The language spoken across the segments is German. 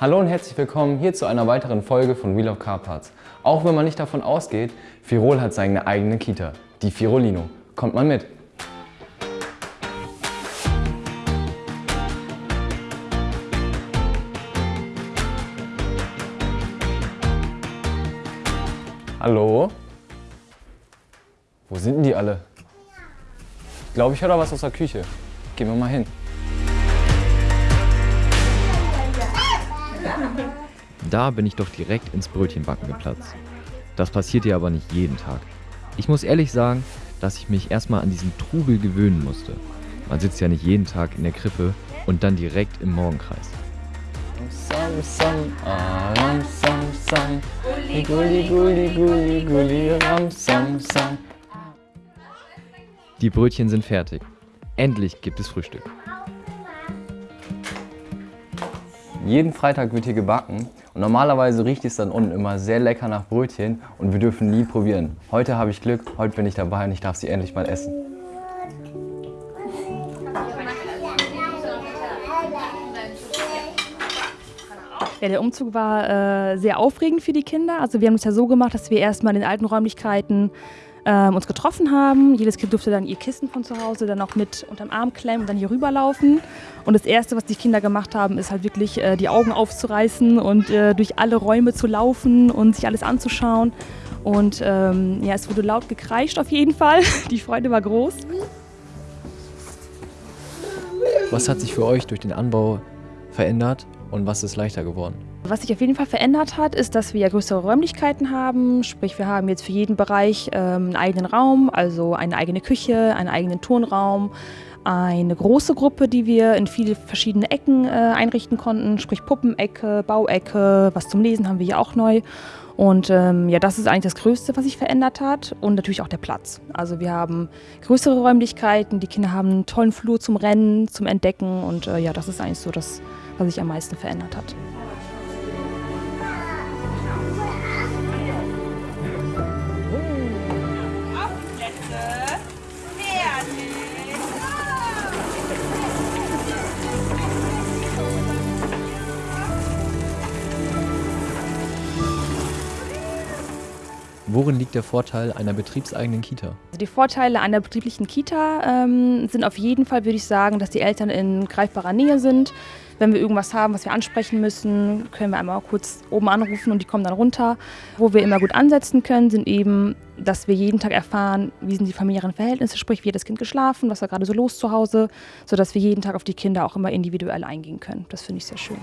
Hallo und herzlich willkommen hier zu einer weiteren Folge von Wheel of Car Parts. Auch wenn man nicht davon ausgeht, Firol hat seine eigene Kita, die Firolino. Kommt mal mit! Hallo? Wo sind denn die alle? Ich glaube, ich höre da was aus der Küche. Gehen wir mal hin. Da bin ich doch direkt ins Brötchenbacken geplatzt. Das passiert ja aber nicht jeden Tag. Ich muss ehrlich sagen, dass ich mich erstmal an diesen Trubel gewöhnen musste. Man sitzt ja nicht jeden Tag in der Krippe und dann direkt im Morgenkreis. Die Brötchen sind fertig. Endlich gibt es Frühstück. Jeden Freitag wird hier gebacken und normalerweise riecht es dann unten immer sehr lecker nach Brötchen und wir dürfen nie probieren. Heute habe ich Glück, heute bin ich dabei und ich darf sie endlich mal essen. Ja, der Umzug war äh, sehr aufregend für die Kinder. Also wir haben es ja so gemacht, dass wir erstmal in den alten Räumlichkeiten ähm, uns getroffen haben. Jedes Kind durfte dann ihr Kissen von zu Hause dann auch mit unterm Arm klemmen und dann hier rüberlaufen. Und das Erste, was die Kinder gemacht haben, ist halt wirklich äh, die Augen aufzureißen und äh, durch alle Räume zu laufen und sich alles anzuschauen. Und ähm, ja, es wurde laut gekreischt auf jeden Fall. Die Freude war groß. Was hat sich für euch durch den Anbau verändert und was ist leichter geworden? Was sich auf jeden Fall verändert hat, ist, dass wir größere Räumlichkeiten haben. Sprich, wir haben jetzt für jeden Bereich ähm, einen eigenen Raum, also eine eigene Küche, einen eigenen Turnraum, eine große Gruppe, die wir in viele verschiedene Ecken äh, einrichten konnten, sprich Puppenecke, Bauecke, was zum Lesen haben wir hier auch neu. Und ähm, ja, das ist eigentlich das Größte, was sich verändert hat und natürlich auch der Platz. Also wir haben größere Räumlichkeiten, die Kinder haben einen tollen Flur zum Rennen, zum Entdecken und äh, ja, das ist eigentlich so das, was sich am meisten verändert hat. Worin liegt der Vorteil einer betriebseigenen Kita? Also die Vorteile einer betrieblichen Kita ähm, sind auf jeden Fall, würde ich sagen, dass die Eltern in greifbarer Nähe sind. Wenn wir irgendwas haben, was wir ansprechen müssen, können wir einmal kurz oben anrufen und die kommen dann runter. Wo wir immer gut ansetzen können, sind eben, dass wir jeden Tag erfahren, wie sind die familiären Verhältnisse, sprich, wie hat das Kind geschlafen, was war gerade so los zu Hause, sodass wir jeden Tag auf die Kinder auch immer individuell eingehen können. Das finde ich sehr schön.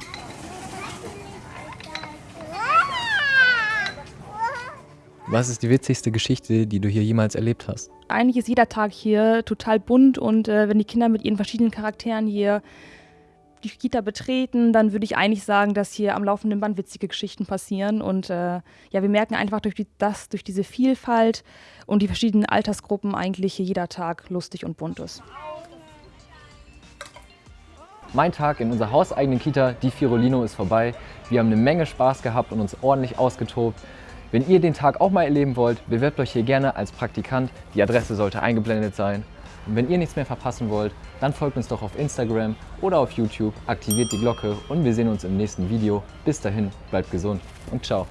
Was ist die witzigste Geschichte, die du hier jemals erlebt hast? Eigentlich ist jeder Tag hier total bunt und äh, wenn die Kinder mit ihren verschiedenen Charakteren hier die Kita betreten, dann würde ich eigentlich sagen, dass hier am laufenden Band witzige Geschichten passieren. Und äh, ja, wir merken einfach durch die, das, durch diese Vielfalt und die verschiedenen Altersgruppen eigentlich hier jeder Tag lustig und bunt ist. Mein Tag in unserer hauseigenen Kita, die Firolino, ist vorbei. Wir haben eine Menge Spaß gehabt und uns ordentlich ausgetobt. Wenn ihr den Tag auch mal erleben wollt, bewerbt euch hier gerne als Praktikant. Die Adresse sollte eingeblendet sein. Und wenn ihr nichts mehr verpassen wollt, dann folgt uns doch auf Instagram oder auf YouTube, aktiviert die Glocke und wir sehen uns im nächsten Video. Bis dahin, bleibt gesund und ciao.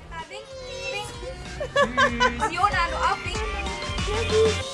Jona, du auch.